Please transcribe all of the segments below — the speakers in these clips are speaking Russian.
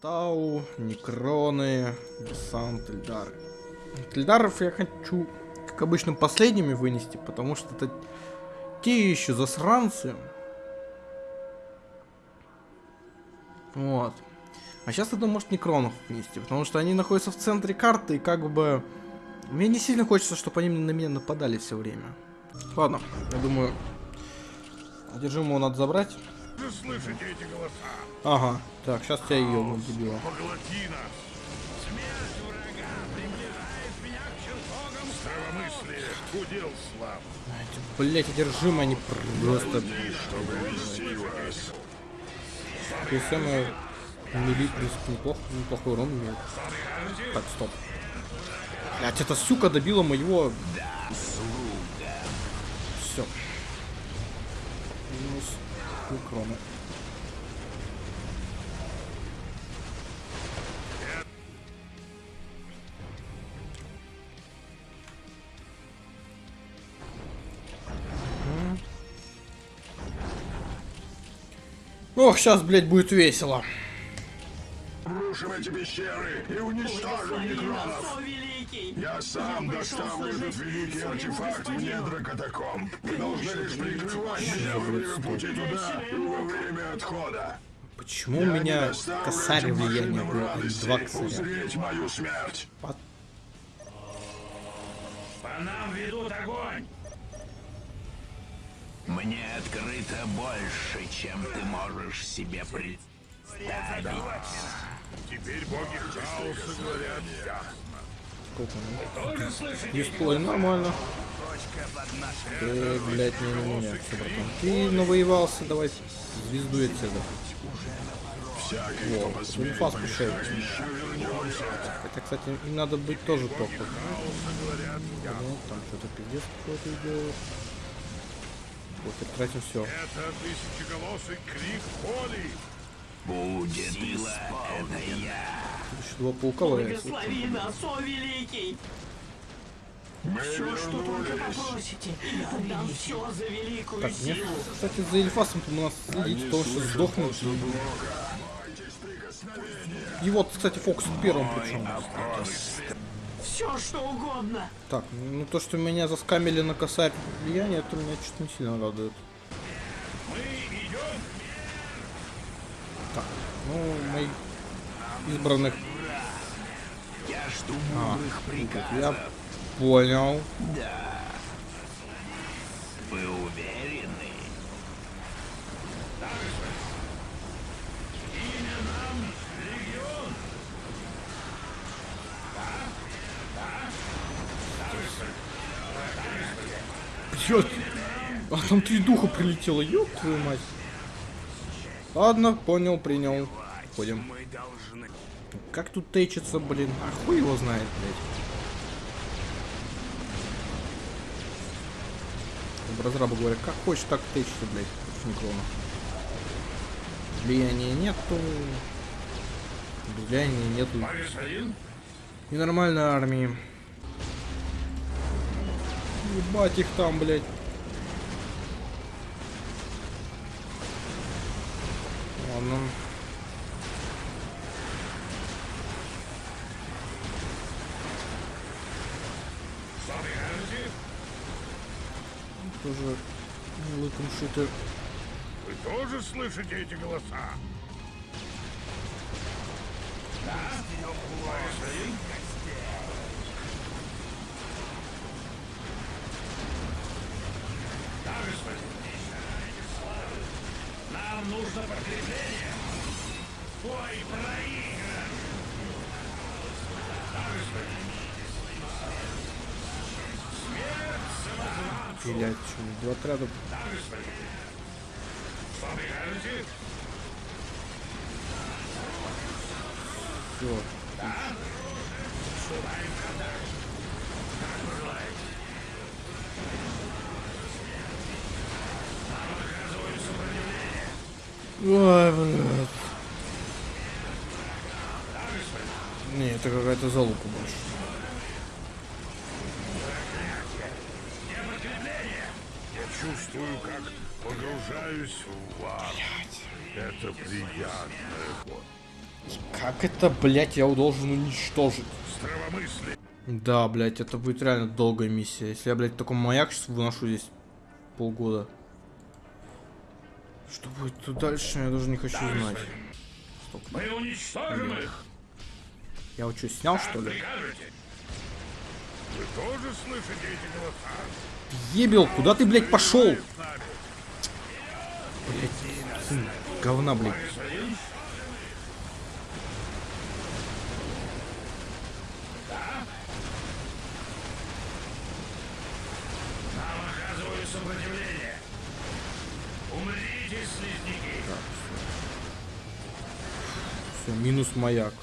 Тау, Некроны, Десант, Эльдары. Эльдаров я хочу, как обычно, последними вынести, потому что это те еще засранцы. Вот. А сейчас, я думаю, может, Некронов вынести, потому что они находятся в центре карты, и как бы... Мне не сильно хочется, чтобы они на меня нападали все время. Ладно, я думаю, одержимого надо забрать. Вы слышите эти голоса? Ага, так, сейчас я ее дебила. Поглоти нас! Смерть врага приближает меня к чертогам Здравомыслие, удел слав. Блять, одержимые, они просто... И самое... Мили, в принципе, неплохо, неплохой урон имеет. Так, стоп. Блять, эта сука добила моего... Все. Минус микроны. Ох, сейчас, блядь, будет весело. Рушим эти пещеры и уничтожим некронов. Я сам доставлю этот великий артефакт в недра катакомб. Вы должны лишь прикрывать меня во время пути туда и во время отхода. Почему у меня косарь влияния машинам было, а не радости два косаря? узреть мою смерть. Под- По нам ведут огонь. Мне открыто больше, чем ты можешь себе представить. Теперь боги хаоса говорят. Сколько слышите? Дисплей нормально. Ты, блядь, не на меня, братан. Ты навоевался, давай звезду отсюда. Всякий, кто Во, инфа вернемся. Хотя, кстати, им надо быть тоже топ. Ну, там что-то пиздец какой-то идет. Вот, и тратим все. Это тысячеголосый крик боли. Будет сила, это я. Еще два паука валяются. Благослови нас, о, великий! Мы Все, что только вернулись. попросите, я отдам все за великую Так, силу. кстати, за Эльфасом у нас следить, потому что сдохнут. И вот, кстати, фокус первым причем. Все, что угодно. Так, ну то, что меня заскамили на косарь влияния, это меня что-то не сильно радует. Так, ну, моих избранных... Я жду А, мудрых приказов. я понял. Да. Вы уверены? Бьет. А там три духа прилетело, ёб твою мать. Ладно, понял, принял. Ходим. Как тут течится, блин? А хуй его знает, блядь. Разрабы говорят, как хочешь, так течется, блядь, Некрона. Влияния нету. Влияния нету. Господин, И нормальной армии. Ебать их там, блядь. Прикажете? Тоже лыком шиты. Вы тоже слышите эти голоса? Да? Господин? Да, господин. Нам нужно подкрепление. Бой проигран. Да. Смерть. Блять, что, два отряда. Да. Что прикажете? Все. Ой, блядь. Не, это какая-то залупа больше. Я чувствую, как погружаюсь в ад. Это приятно. Как это, блядь, я должен уничтожить? Здравомыслие. Да, блядь, это будет реально долгая миссия. Если я, блядь, маяк сейчас выношу здесь полгода. Что будет тут дальше, я даже не хочу знать. Стоп. Мы уничтожим их. Я вот что, снял, что ли? Вы тоже слышите эти голоса? Ебел, куда ты, блядь, пошел? Блядь, говна, блядь. Все, минус маяк.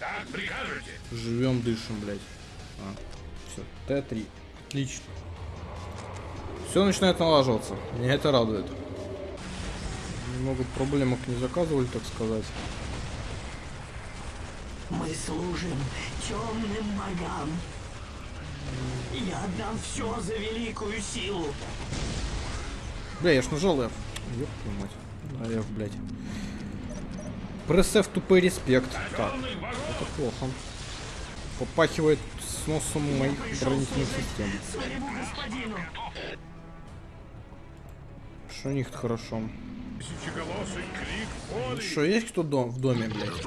Так прикажете? Живем, дышим, блядь. А, все, Т3. Отлично. Все начинает налаживаться. Меня это радует. Много проблемок не заказывали, так сказать. Мы служим темным богам. Я отдам все за великую силу. Бля, я ж нажал F. Ёб твою мать. Да, F, блядь. Пресс тупой респект. Так, это плохо. Попахивает сносом моих оборонительных систем. Что у них хорошо? Что, есть кто дом, в доме, блядь?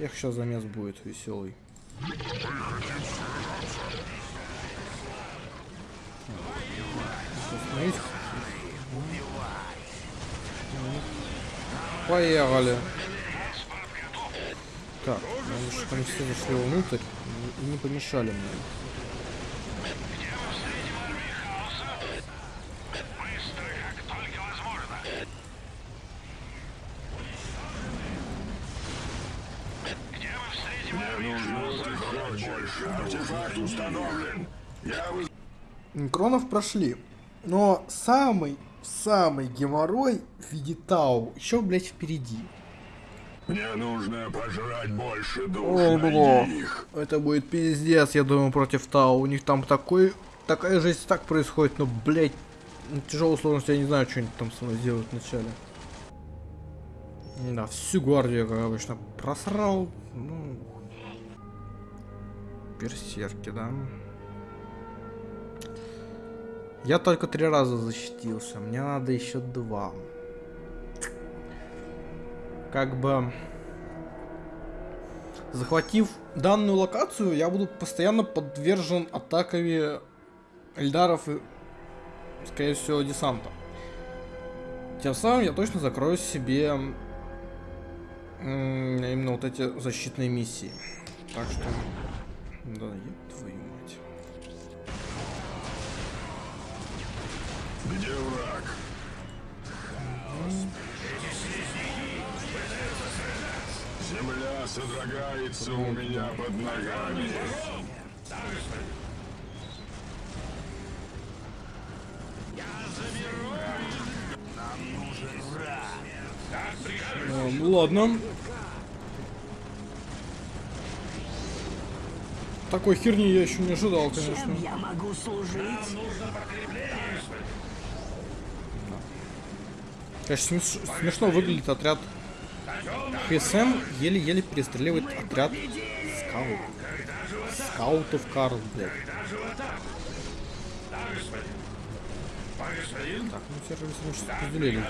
Эх, сейчас замес будет веселый. Остановись. Поехали. Так, надо, чтобы они все зашли внутрь и не помешали мне. Кронов прошли. Но самый, самый геморрой в виде Тау еще, блядь, впереди. Мне нужно пожрать больше душ. О, бля. Это будет пиздец, я думаю, против Тау. У них там такой, такая жесть так происходит, но, блядь, ну, тяжелую сложность, я не знаю, что они там со мной сделают вначале. Да, всю гвардию, как обычно, просрал. Ну, берсерки, да. Я только три раза защитился, мне надо еще два. Как бы... Захватив данную локацию, я буду постоянно подвержен атаками эльдаров и, скорее всего, десанта. Тем самым я точно закрою себе именно вот эти защитные миссии. Так что... Да, еб твою Где враг? Земля содрогается у меня под ногами. А, ну ладно. Такой херни я еще не ожидал, конечно. Чем я могу служить? Конечно, смеш- смешно выглядит отряд ХСМ, еле-еле перестреливает отряд скаут. Скаутов Карл, блядь. Так, ну все же мы сейчас разделили.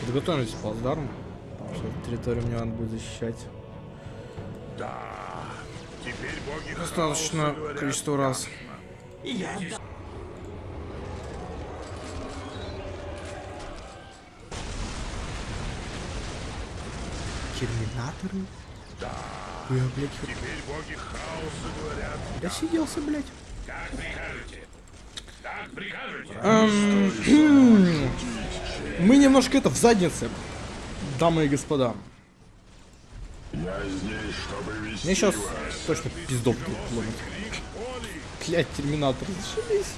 Подготовились к плацдарму. потому что эту территорию мне надо будет защищать. Теперь боги Достаточно количество раз. Я отдам Терминаторы? Да. Я, блядь, Теперь боги хаоса говорят. досиделся, блядь. Как прикажете? Так прикажете? Эм, Мы немножко это в заднице, дамы и господа. Я здесь, чтобы вести Мне сейчас вас. точно пиздов будет ломать. Блять, терминатор, зашибись.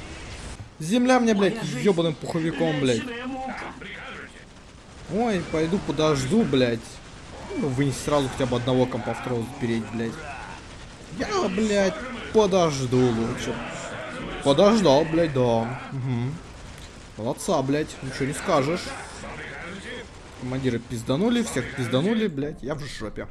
Земля мне, блядь, ебаным пуховиком, блядь. Ой, пойду подожду, блядь. Ну, вынести сразу хотя бы одного компа второго запереть, блядь. Я, блядь, подожду лучше. подождал, блядь, да. Угу. Молодца, блядь, ничего не скажешь. Командиры пизданули, всех пизданули, блядь, я в жопе.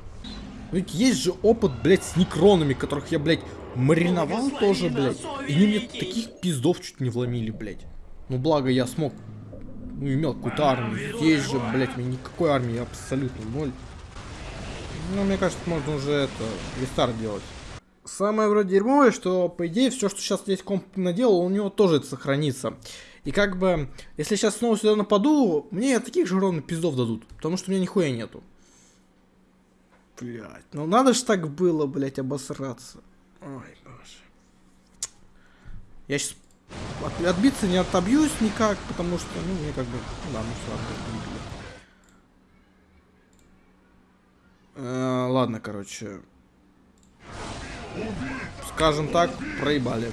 Ну ведь есть же опыт, блядь, с некронами, которых я, блядь, мариновал тоже, блядь. И они мне таких пиздов чуть не вломили, блядь. Ну благо я смог, ну имел какую-то армию. Здесь же, блядь, меня никакой армии абсолютно ноль. Ну, мне кажется, можно уже это, рестарт делать. Самое вроде дерьмовое, что, по идее, все, что сейчас здесь комп наделал, у него тоже это сохранится. И как бы, если сейчас снова сюда нападу, мне таких же ровно пиздов дадут. Потому что у меня нихуя нету. Блять, ну надо ж так было, блять, обосраться. Ой, боже. Я сейчас от- отбиться не отобьюсь никак, потому что, ну, мне как бы, ну да, ну все, Э, ладно, короче. Скажем так, проебали.